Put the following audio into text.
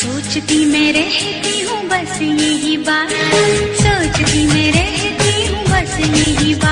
सोचती मैं रहती हूँ बस यही बात। सोचती मैं रहती हूँ बस यही बात।